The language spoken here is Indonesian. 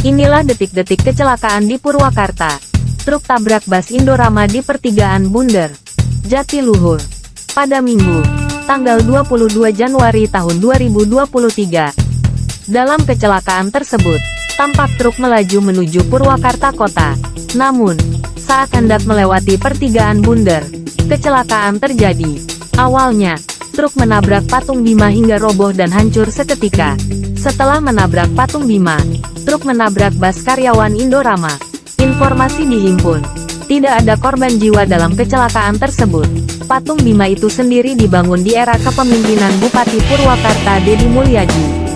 Inilah detik-detik kecelakaan di Purwakarta. Truk tabrak bas Indorama di pertigaan Bunder, Jatiluhur. Pada Minggu, tanggal 22 Januari tahun 2023. Dalam kecelakaan tersebut, tampak truk melaju menuju Purwakarta kota. Namun, saat hendak melewati pertigaan Bunder, kecelakaan terjadi. Awalnya, truk menabrak patung Bima hingga roboh dan hancur seketika. Setelah menabrak patung Bima, truk menabrak bas karyawan Indorama. Informasi dihimpun. Tidak ada korban jiwa dalam kecelakaan tersebut. Patung Bima itu sendiri dibangun di era kepemimpinan Bupati Purwakarta Dedi Mulyadi.